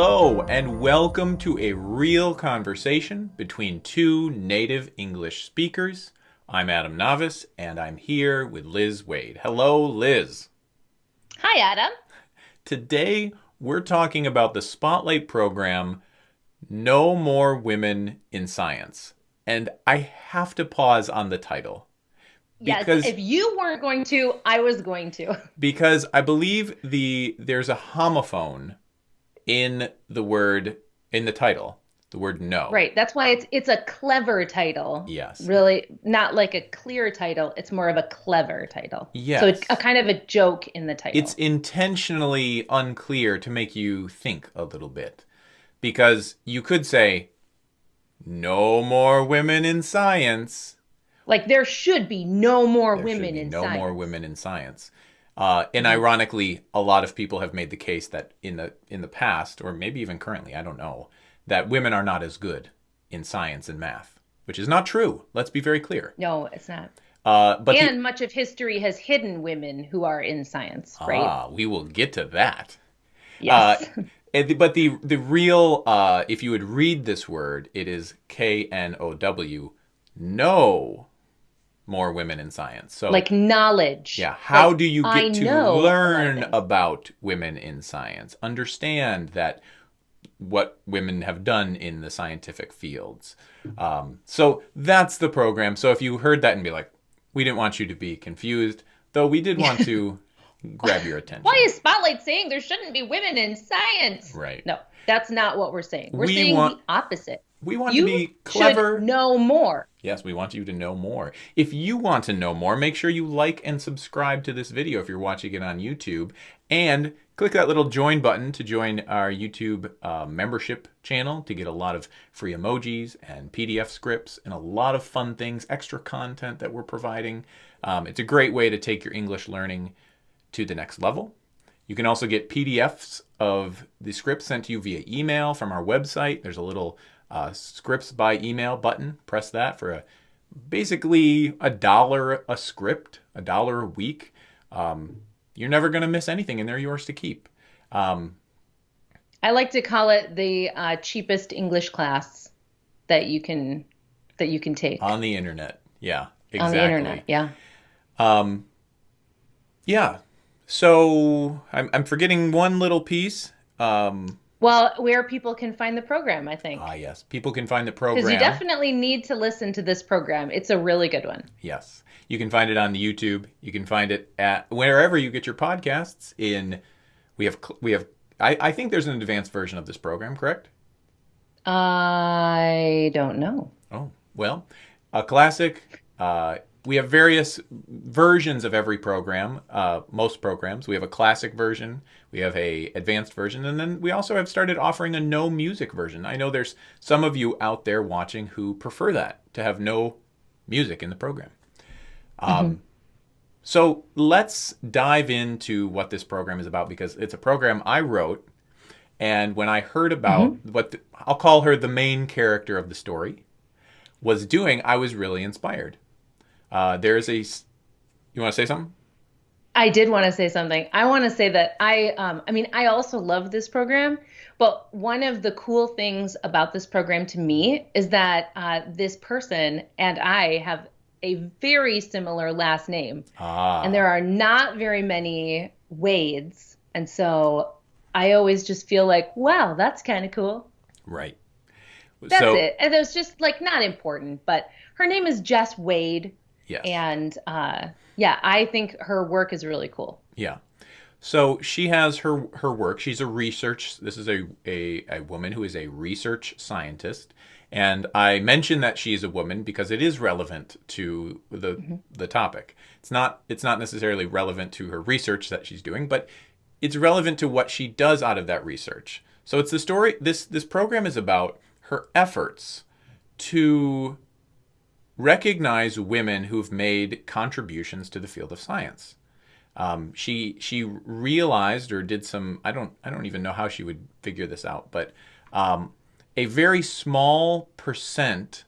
Hello, and welcome to a real conversation between two native English speakers. I'm Adam Navis, and I'm here with Liz Waid. Hello, Liz. Hi, Adam. Today, we're talking about the Spotlight program, No More Women in Science. And I have to pause on the title. Yes, if you weren't going to, I was going to. Because I believe the there's a homophone in the word in the title, the word no. Right. That's why it's it's a clever title. Yes. Really not like a clear title. It's more of a clever title. Yes. So it's a kind of a joke in the title. It's intentionally unclear to make you think a little bit. Because you could say no more women in science. Like there should be no more There women in no science. more women in science. Uh, and ironically, a lot of people have made the case that in the in the past, or maybe even currently, I don't know, that women are not as good in science and math, which is not true. Let's be very clear. No, it's not. Uh, but the- and much of history has hidden women who are in science, right? ah, we will get to that. yes. Uh, and the- but the the real, uh, if you would read this word, it is K N O W. No more women in science. So like knowledge. Yeah. How Like, do you get I to know a lot of learn about women in science? Understand that what women have done in the scientific fields. Um, so that's the program. So if you heard that and be like, we didn't want you to be confused, though we did want to grab your attention. Why is Spotlight saying there shouldn't be women in science? Right. No, that's not what we're saying. We're We saying want- the opposite. We want You to be clever. know more. Yes, we want you to know more. If you want to know more, make sure you like and subscribe to this video if you're watching it on YouTube. And click that little join button to join our YouTube uh, membership channel to get a lot of free emojis and PDF scripts and a lot of fun things, extra content that we're providing. Um, it's a great way to take your English learning to the next level. You can also get PDFs of the scripts sent to you via email from our website. There's a little uh, scripts by email button. Press that for a basically a dollar a script, a dollar a week. Um, you're never going to miss anything, and they're yours to keep. Um, I like to call it the uh, cheapest English class that you can that you can take on the internet. Yeah, exactly. on the internet. Yeah. Um, yeah. So I'm, I'm forgetting one little piece. Um, Well, where people can find the program, I think. ah, yes. People can find the program. Because you definitely need to listen to this program. It's a really good one. Yes. You can find it on the YouTube. You can find it at wherever you get your podcasts. In we have we have I, I think there's an advanced version of this program, correct? I don't know. Oh well, a classic. Uh, we have various versions of every program. Uh, most programs. We have a classic version. We have a advanced version, and then we also have started offering a no music version. I know there's some of you out there watching who prefer that to have no music in the program. Um, So let's dive into what this program is about because it's a program I wrote. And when I heard about what the, I'll call her the main character of the story was doing, I was really inspired. Uh, there's a. You want to say something? I did want to say something. I want to say that I, um, I mean, I also love this program, but one of the cool things about this program to me is that uh, this person and I have a very similar last name, Ah, and there are not very many Wades, and so I always just feel like, wow, that's kind of cool. right. That's so, it. And it was just like not important, but her name is Jess Wade, Yes. and uh, yeah, I think her work is really cool. Yeah. So she has her her work. She's a research. This is a a, a woman who is a research scientist, and I mention that she's a woman because it is relevant to the the topic. It's not it's not necessarily relevant to her research that she's doing, but it's relevant to what she does out of that research. So it's the story. This this program is about her efforts to recognize women who've made contributions to the field of science um, she she realized or did some I don't I don't even know how she would figure this out, but um, a very small percent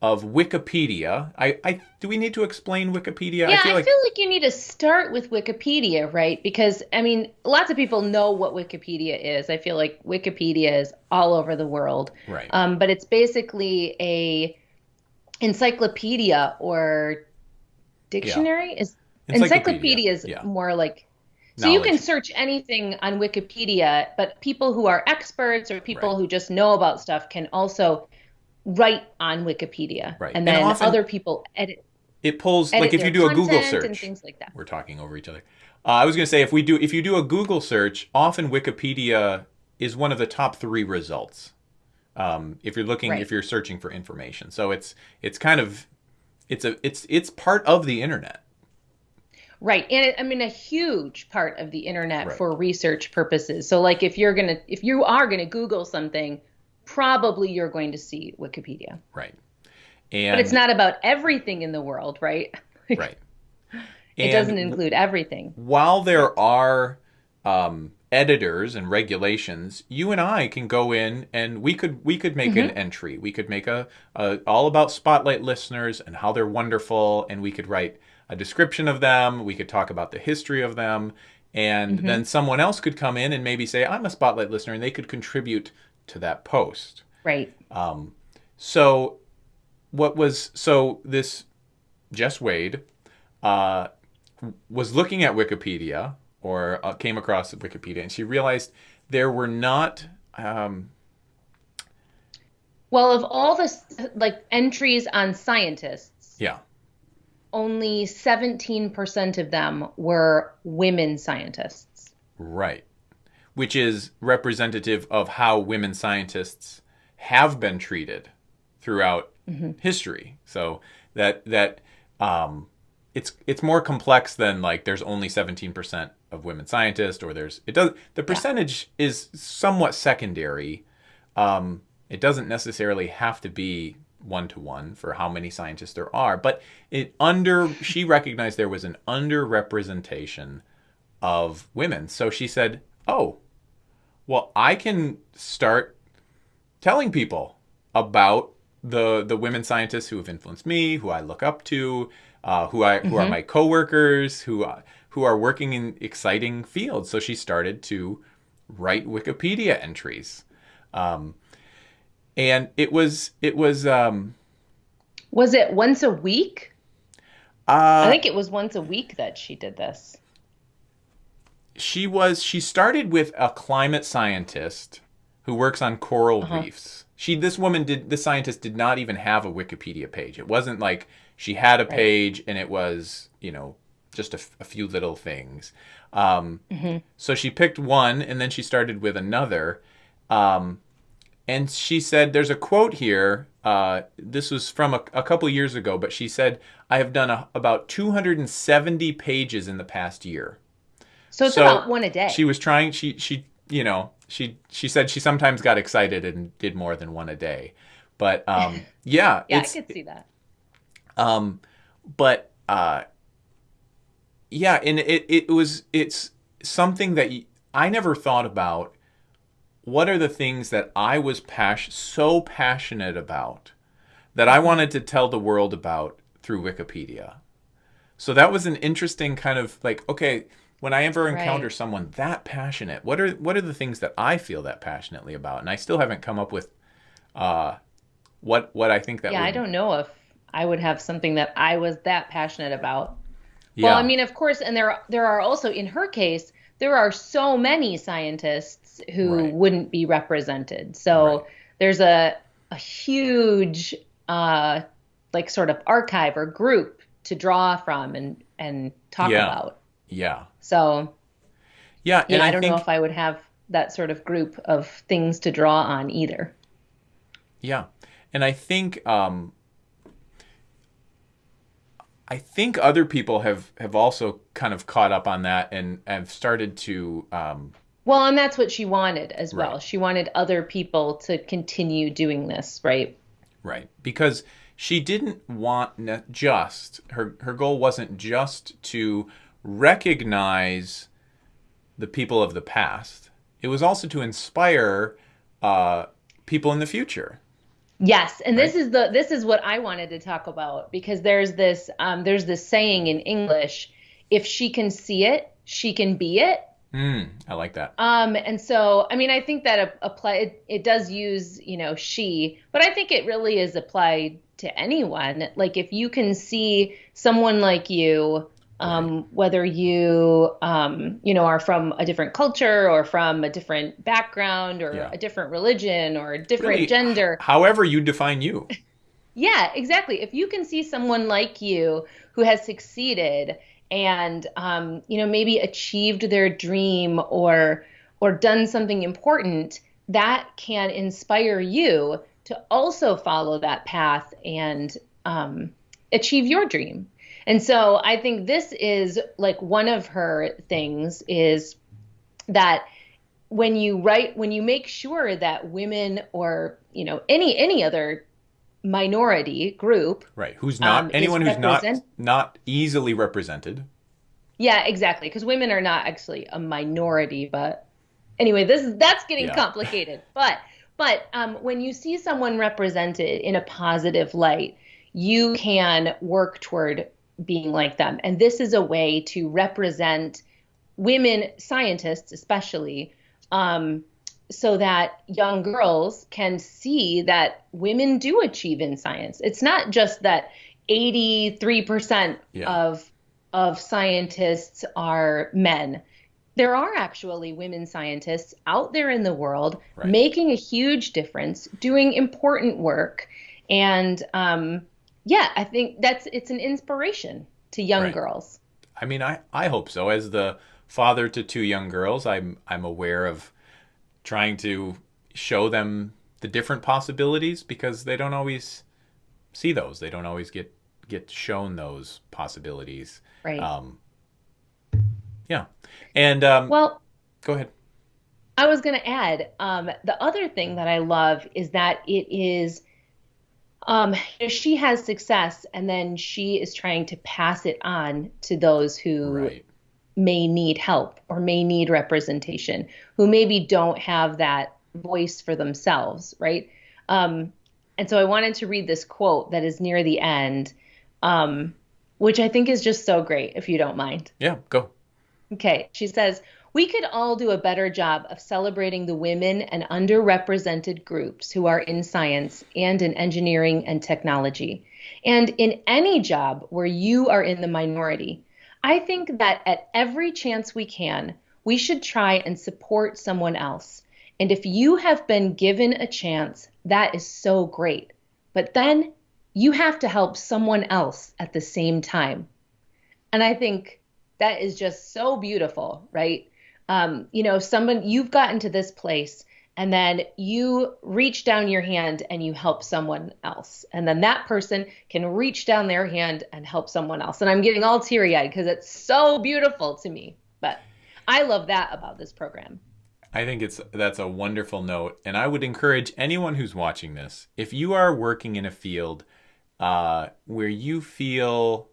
of Wikipedia. I, I do we need to explain Wikipedia? Yeah, I feel, I like... feel like you need to start with Wikipedia, right? Because I mean, lots of people know what Wikipedia is. I feel like Wikipedia is all over the world, right? Um, but it's basically a encyclopedia or dictionary. Yeah. Is encyclopedia, is yeah. more like so Knowledge. you can search anything on Wikipedia, but people who are experts or people right. who just know about stuff can also write on Wikipedia, right. and then and other people edit. It pulls like if you do a Google search and things like that. We're talking over each other. Uh, I was going to say if we do if you do a Google search, often Wikipedia is one of the top three results. Um, if you're looking, right. if you're searching for information, so it's it's kind of it's a it's it's part of the internet. Right. And it, I mean, a huge part of the internet right. for research purposes. So, like, if you're going to, if you are going to Google something, probably you're going to see Wikipedia. Right. And but it's not about everything in the world, right? right. it doesn't include everything. While there are um, editors and regulations, you and I can go in and we could we could make mm-hmm. an entry. We could make a, a all about spotlight listeners and how they're wonderful, and we could write a description of them. We could talk about the history of them, and mm-hmm. then someone else could come in and maybe say, "I'm a spotlight listener," and they could contribute to that post. Right. Um, so what was so this Jess Wade uh, was looking at Wikipedia or uh, came across Wikipedia, and she realized there were not. Um, well, of all the like entries on scientists, yeah, only seventeen percent of them were women scientists. Right which is representative of how women scientists have been treated throughout mm-hmm. history. So that that um, it's it's more complex than like there's only 17% of women scientists or there's it does the percentage yeah. is somewhat secondary. Um, it doesn't necessarily have to be one to one for how many scientists there are, but it under she recognized there was an underrepresentation of women. So she said, "Oh, well, I can start telling people about the the women scientists who have influenced me, who I look up to, uh, who I who mm-hmm. are my coworkers, who who are working in exciting fields. So she started to write Wikipedia entries, um, and it was it was. Um, was it once a week? Uh, I think it was once a week that she did this she was she started with a climate scientist who works on coral uh-huh. reefs. She this woman did this scientist did not even have a Wikipedia page. It wasn't like she had a page right. and it was you know just a, a few little things. Um, mm-hmm. So she picked one and then she started with another. Um, and she said, "There's a quote here. Uh, this was from a, a, couple years ago, but she said I have done a, about 270 pages in the past year." So it's so about one a day. She was trying. She she you know she she said she sometimes got excited and did more than one a day, but um yeah yeah I could see that. Um, but uh, yeah, and it it was it's something that I never thought about. What are the things that I was pas- so passionate about that I wanted to tell the world about through Wikipedia? So that was an interesting kind of like okay when I ever encounter right. someone that passionate, what are what are the things that I feel that passionately about? And I still haven't come up with uh, what what I think that. Yeah, would... I don't know if I would have something that I was that passionate about. Yeah. Well, I mean, of course, and there there are also in her case there are so many scientists who right. wouldn't be represented. So right. there's a a huge uh, like sort of archive or group to draw from and and talk yeah. about. Yeah. So, yeah, yeah, I, I don't think, know if I would have that sort of group of things to draw on either. Yeah, and I think um, I think other people have have also kind of caught up on that and have started to. Um, well, and that's what she wanted as well. She wanted other people to continue doing this, right? Right, because she didn't want just her her goal wasn't just to recognize the people of the past. It was also to inspire uh, people in the future. Yes, and right? this is the this is what I wanted to talk about because there's this um, there's this saying in English, if she can see it, she can be it. Mm, I like that. Um, and so I mean I think that a apply it, it does use you know she, but I think it really is applied to anyone. Like if you can see someone like you um, whether you um, you know are from a different culture or from a different background or yeah. a different religion or a different really, gender. however you define you. Yeah exactly. If you can see someone like you who has succeeded and um, you know maybe achieved their dream or or done something important that can inspire you to also follow that path and um, achieve your dream and so I think this is like one of her things is that when you write when you make sure that women or you know any any other minority group right who's not um, anyone who's not not easily represented yeah exactly because women are not actually a minority but anyway this is that's getting yeah. complicated but but um, when you see someone represented in a positive light you can work toward being like them. And this is a way to represent women scientists, especially, um, so that young girls can see that women do achieve in science. It's not just that 83% yeah. of of scientists are men. There are actually women scientists out there in the world right. making a huge difference, doing important work, and um, yeah, I think that's it's an inspiration to young right. girls. I mean, I I hope so. As the father to two young girls, I'm I'm aware of trying to show them the different possibilities because they don't always see those. They don't always get get shown those possibilities. Right. Um, yeah. And um, well, go ahead. I was going to add um, the other thing that I love is that it is um, she has success and then she is trying to pass it on to those who right. may need help or may need representation who maybe don't have that voice for themselves right? Um, and so i wanted to read this quote that is near the end um, which i think is just so great if you don't mind. Yeah go. Okay. She says we could all do a better job of celebrating the women and underrepresented groups who are in science and in engineering and technology. And in any job where you are in the minority, I think that at every chance we can, we should try and support someone else. And if you have been given a chance, that is so great. But then you have to help someone else at the same time. And I think that is just so beautiful, right? Um, you know, someone you've gotten to this place and then you reach down your hand and you help someone else. And then that person can reach down their hand and help someone else. And I'm getting all teary eyed because it's so beautiful to me. But I love that about this program. I think it's that's a wonderful note, and I would encourage anyone who's watching this, if you are working in a field uh, where you feel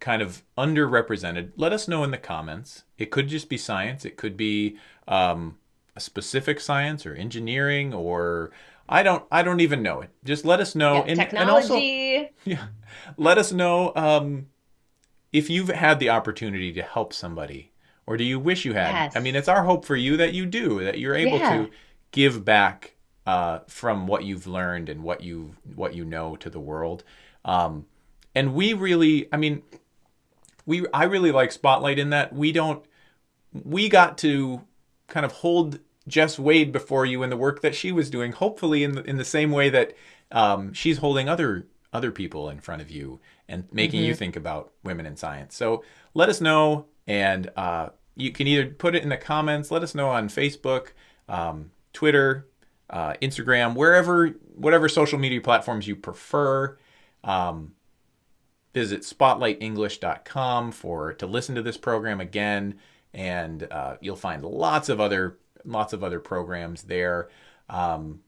kind of underrepresented, let us know in the comments. It could just be science. It could be um, a specific science or engineering or I don't I don't even know it. Just let us know. Yeah, and, technology. And also, yeah, let us know um, if you've had the opportunity to help somebody or do you wish you had? Yes. I mean, it's our hope for you that you do, that you're able yeah. to give back uh, from what you've learned and what you what you know to the world. Um, and we really, I mean, we I really like Spotlight in that we don't we got to kind of hold Jess Wade before you in the work that she was doing, hopefully in the, in the same way that um, she's holding other other people in front of you and making mm-hmm. you think about women in science. So let us know, and uh, you can either put it in the comments. Let us know on Facebook, um, Twitter, uh, Instagram, wherever, whatever social media platforms you prefer. Um, visit spotlightenglish.com for to listen to this program again and uh, you'll find lots of other lots of other programs there. Um,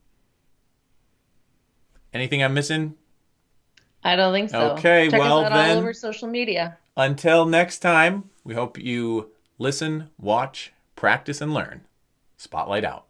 anything i'm missing? I don't think so. Okay Check well us out then all over social media. until next time we hope you listen watch practice and learn. Spotlight out